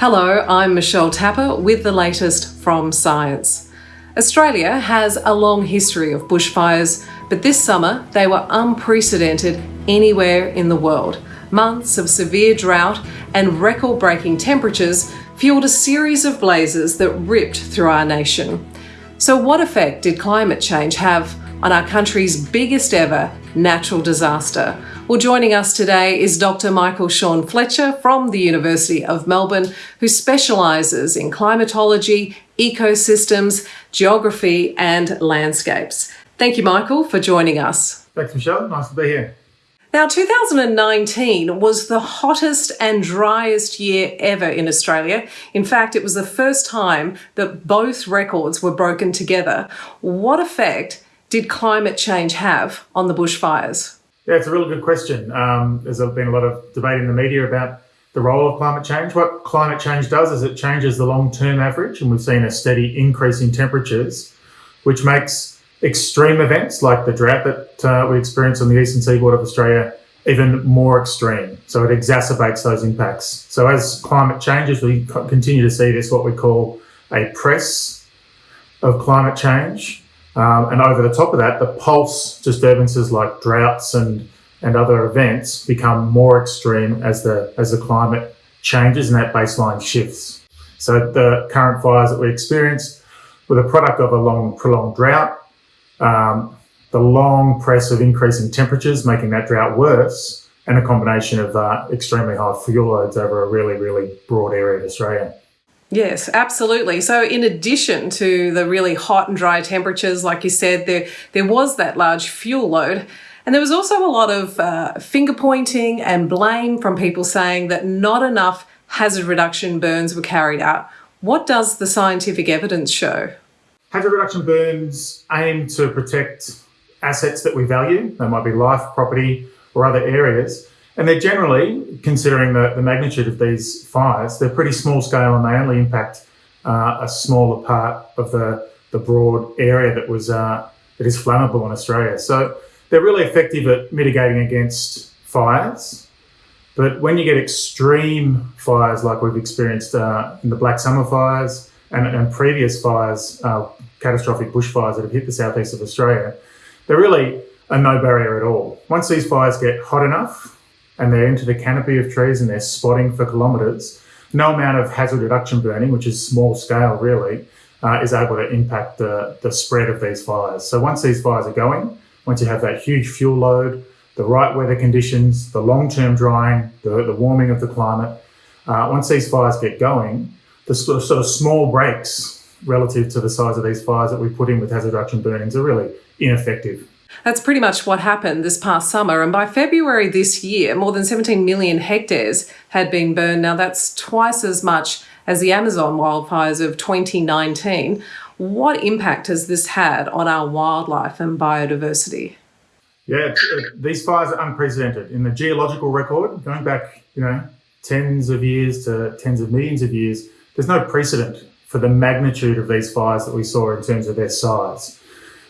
Hello, I'm Michelle Tapper with the latest from Science. Australia has a long history of bushfires, but this summer they were unprecedented anywhere in the world. Months of severe drought and record breaking temperatures fueled a series of blazes that ripped through our nation. So, what effect did climate change have on our country's biggest ever natural disaster? Well, joining us today is Dr. Michael Shawn Fletcher from the University of Melbourne, who specialises in climatology, ecosystems, geography, and landscapes. Thank you, Michael, for joining us. Thanks, Michelle. Nice to be here. Now, 2019 was the hottest and driest year ever in Australia. In fact, it was the first time that both records were broken together. What effect did climate change have on the bushfires? Yeah, it's a really good question. Um, there's been a lot of debate in the media about the role of climate change. What climate change does is it changes the long term average, and we've seen a steady increase in temperatures, which makes extreme events like the drought that uh, we experience on the eastern seaboard of Australia even more extreme. So it exacerbates those impacts. So as climate changes, we continue to see this what we call a press of climate change. Um, and over the top of that, the pulse disturbances like droughts and, and other events become more extreme as the as the climate changes and that baseline shifts. So the current fires that we experience were the product of a long prolonged drought um, the long press of increasing temperatures making that drought worse, and a combination of uh, extremely high fuel loads over a really, really broad area of Australia. Yes, absolutely. So, in addition to the really hot and dry temperatures, like you said, there there was that large fuel load, and there was also a lot of uh, finger pointing and blame from people saying that not enough hazard reduction burns were carried out. What does the scientific evidence show? Hazard reduction burns aim to protect assets that we value. They might be life, property, or other areas. And they're generally, considering the, the magnitude of these fires, they're pretty small scale and they only impact uh, a smaller part of the, the broad area that was uh, that is flammable in Australia. So they're really effective at mitigating against fires. But when you get extreme fires like we've experienced uh, in the Black Summer fires and, and previous fires, uh, catastrophic bushfires that have hit the southeast of Australia, they're really a no barrier at all. Once these fires get hot enough and they're into the canopy of trees and they're spotting for kilometres, no amount of hazard reduction burning, which is small scale really, uh, is able to impact the, the spread of these fires. So once these fires are going, once you have that huge fuel load, the right weather conditions, the long-term drying, the, the warming of the climate, uh, once these fires get going, the sort of, sort of small breaks relative to the size of these fires that we put in with hazard reduction burnings are really ineffective. That's pretty much what happened this past summer. And by February this year, more than 17 million hectares had been burned. Now, that's twice as much as the Amazon wildfires of 2019. What impact has this had on our wildlife and biodiversity? Yeah, these fires are unprecedented in the geological record, going back, you know, tens of years to tens of millions of years. There's no precedent for the magnitude of these fires that we saw in terms of their size.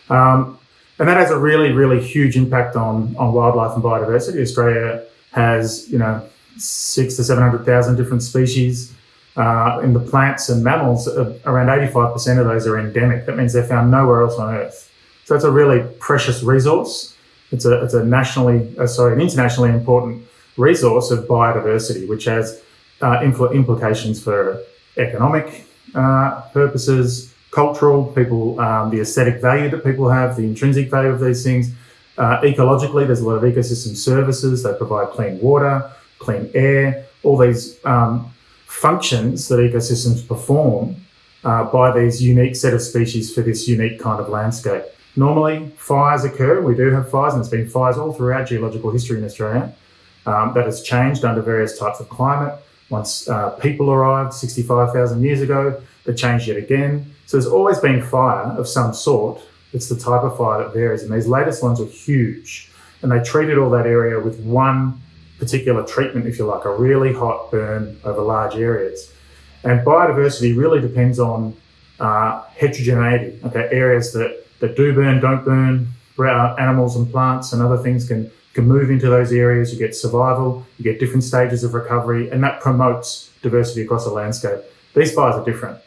Um, and that has a really, really huge impact on, on wildlife and biodiversity. Australia has, you know, six to 700,000 different species. Uh, in the plants and mammals, uh, around 85% of those are endemic. That means they're found nowhere else on Earth. So it's a really precious resource. It's a, it's a nationally, uh, sorry, an internationally important resource of biodiversity, which has uh, impl- implications for economic uh, purposes, cultural, people, um, the aesthetic value that people have, the intrinsic value of these things. Uh, ecologically, there's a lot of ecosystem services. They provide clean water, clean air, all these um, functions that ecosystems perform uh, by these unique set of species for this unique kind of landscape. Normally, fires occur. We do have fires, and there's been fires all throughout geological history in Australia. Um, that has changed under various types of climate. Once uh, people arrived 65,000 years ago, they changed it again. So there's always been fire of some sort. It's the type of fire that varies. And these latest ones are huge. And they treated all that area with one particular treatment, if you like, a really hot burn over large areas. And biodiversity really depends on uh, heterogeneity. Okay, areas that, that do burn, don't burn, animals and plants and other things can can move into those areas, you get survival, you get different stages of recovery, and that promotes diversity across the landscape. These fires are different.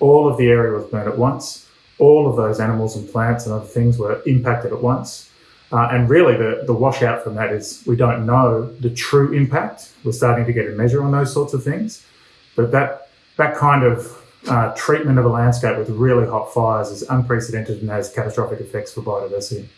All of the area was burned at once. All of those animals and plants and other things were impacted at once. Uh, and really, the, the washout from that is we don't know the true impact. We're starting to get a measure on those sorts of things. But that, that kind of uh, treatment of a landscape with really hot fires is unprecedented and has catastrophic effects for biodiversity.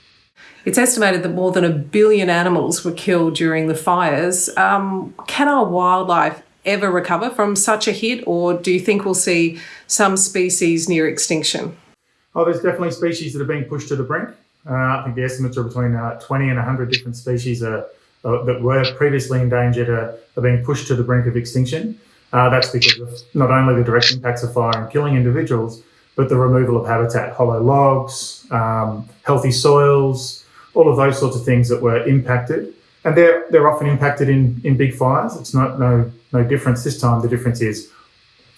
It's estimated that more than a billion animals were killed during the fires. Um, can our wildlife ever recover from such a hit, or do you think we'll see some species near extinction? Oh, there's definitely species that are being pushed to the brink. Uh, I think the estimates are between uh, 20 and 100 different species are, uh, that were previously endangered are, are, being pushed to the brink of extinction. Uh, that's because of not only the direct impacts of fire and killing individuals, but the removal of habitat, hollow logs, um, healthy soils, all of those sorts of things that were impacted. And they're, they're often impacted in, in big fires. It's not no, no difference this time. The difference is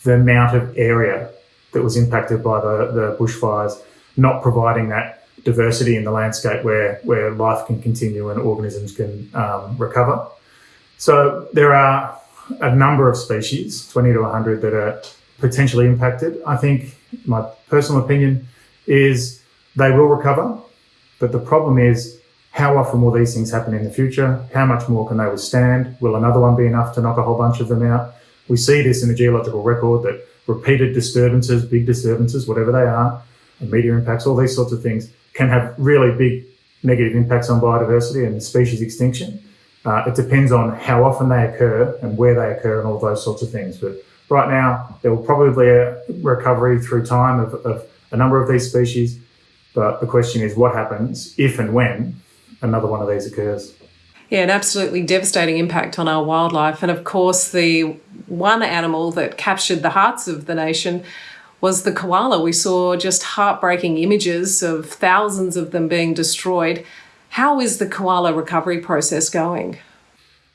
the amount of area that was impacted by the, the bushfires, not providing that diversity in the landscape where, where life can continue and organisms can um, recover. So there are a number of species, 20 to 100, that are potentially impacted. I think my personal opinion is they will recover, but the problem is how often will these things happen in the future? How much more can they withstand? Will another one be enough to knock a whole bunch of them out? We see this in the geological record that repeated disturbances, big disturbances, whatever they are, and meteor impacts, all these sorts of things can have really big negative impacts on biodiversity and species extinction. Uh, it depends on how often they occur and where they occur and all those sorts of things. But right now, there will probably be a recovery through time of, of a number of these species. But the question is what happens if and when another one of these occurs. Yeah, an absolutely devastating impact on our wildlife. And of course, the one animal that captured the hearts of the nation was the koala. We saw just heartbreaking images of thousands of them being destroyed. How is the koala recovery process going?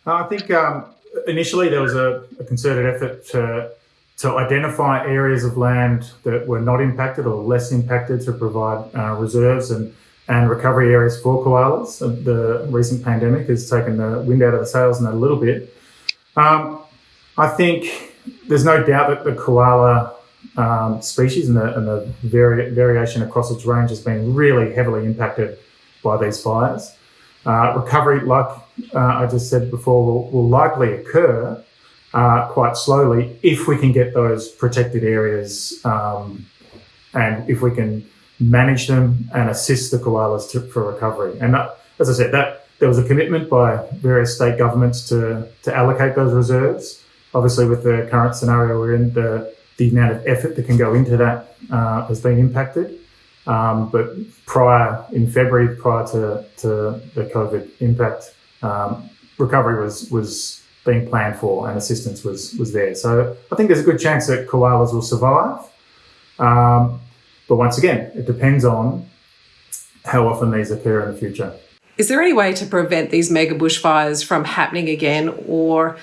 I think um, initially there was a, a, concerted effort to, to identify areas of land that were not impacted or less impacted to provide uh, reserves and and recovery areas for koalas. The recent pandemic has taken the wind out of the sails in a little bit. Um, I think there's no doubt that the koala um, species and the, and the vari variation across its range has been really heavily impacted by these fires. Uh, recovery, like I just said before, will, will likely occur uh, quite slowly if we can get those protected areas um, and if we can manage them and assist the koalas to, for recovery. And that, as I said, that there was a commitment by various state governments to, to allocate those reserves. Obviously, with the current scenario we're in, the, the amount of effort that can go into that uh, has been impacted. Um, but prior, in February, prior to, to the COVID impact, um, recovery was, was being planned for and assistance was, was there. So I think there's a good chance that koalas will survive. Um, but once again, it depends on how often these occur in the future. Is there any way to prevent these mega bushfires from happening again, or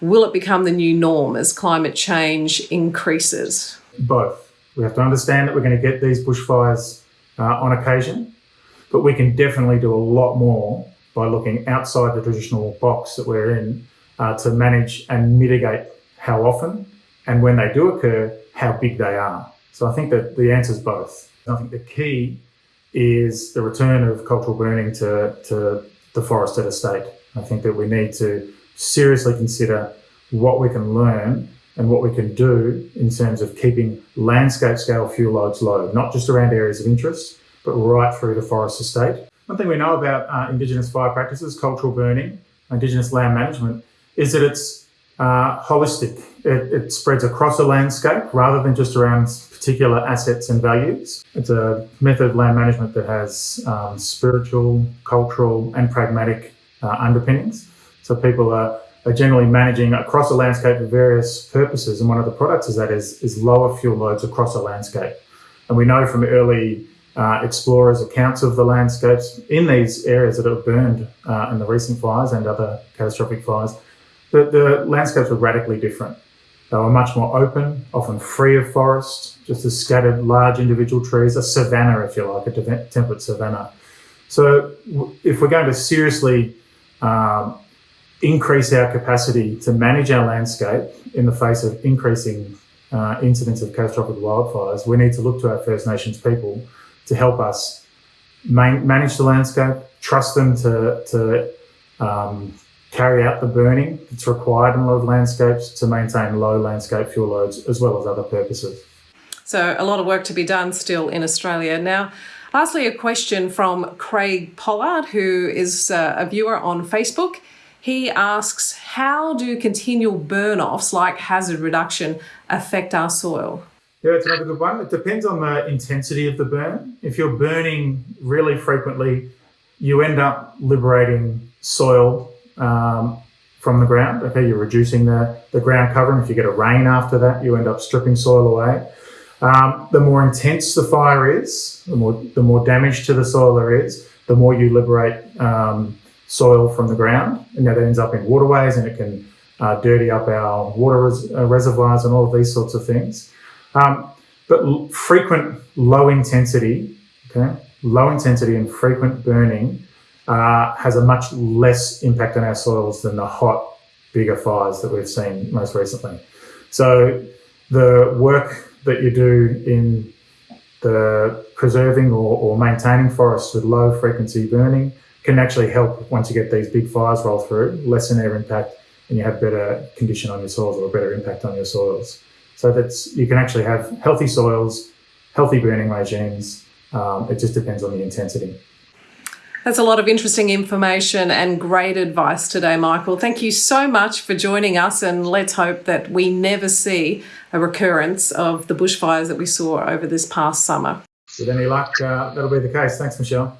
will it become the new norm as climate change increases? Both. We have to understand that we're going to get these bushfires uh, on occasion, but we can definitely do a lot more by looking outside the traditional box that we're in uh, to manage and mitigate how often and when they do occur, how big they are. So I think that the answer is both. I think the key is the return of cultural burning to, to the forested estate. I think that we need to seriously consider what we can learn and what we can do in terms of keeping landscape scale fuel loads low, not just around areas of interest, but right through the forest estate. One thing we know about uh, Indigenous fire practices, cultural burning, Indigenous land management, is that it's uh, holistic. It, it, spreads across a landscape rather than just around particular assets and values. It's a method of land management that has um, spiritual, cultural, and pragmatic uh, underpinnings. So people are, are generally managing across a landscape for various purposes, and one of the products of that is, is lower fuel loads across a landscape. And we know from early uh, explorers' accounts of the landscapes in these areas that have burned uh, in the recent fires and other catastrophic fires, that the landscapes were radically different. They were much more open, often free of forest, just a scattered large individual trees, a savanna, if you like, a temperate savanna. So if we're going to seriously um, increase our capacity to manage our landscape in the face of increasing uh, incidents of catastrophic wildfires, we need to look to our First Nations people to help us man manage the landscape, trust them to, to um, carry out the burning that's required in a lot of landscapes to maintain low landscape fuel loads as well as other purposes. So, a lot of work to be done still in Australia. Now, lastly, a question from Craig Pollard, who is uh, a viewer on Facebook. He asks, How do continual burn offs like hazard reduction affect our soil? Yeah, it's another good one. It depends on the intensity of the burn. If you're burning really frequently, you end up liberating soil um, from the ground. Okay, you're reducing the, the ground cover, and if you get a rain after that, you end up stripping soil away. Um, the more intense the fire is, the more the more damage to the soil there is, the more you liberate um, soil from the ground, and that ends up in waterways, and it can uh, dirty up our water res- uh, reservoirs and all of these sorts of things. Um, but frequent low intensity, okay, low intensity and frequent burning uh, has a much less impact on our soils than the hot, bigger fires that we've seen most recently. So the work that you do in the preserving or, or maintaining forests with low frequency burning can actually help once you get these big fires roll through, lessen their impact, and you have better condition on your soils or a better impact on your soils. So that's you can actually have healthy soils, healthy burning regimes. Um, it just depends on the intensity. That's a lot of interesting information and great advice today, Michael. Thank you so much for joining us, and let's hope that we never see a recurrence of the bushfires that we saw over this past summer. With any luck, uh, that'll be the case. Thanks, Michelle.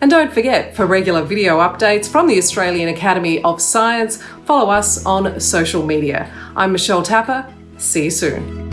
And don't forget, for regular video updates from the Australian Academy of Science, follow us on social media. I'm Michelle Tapper. See you soon.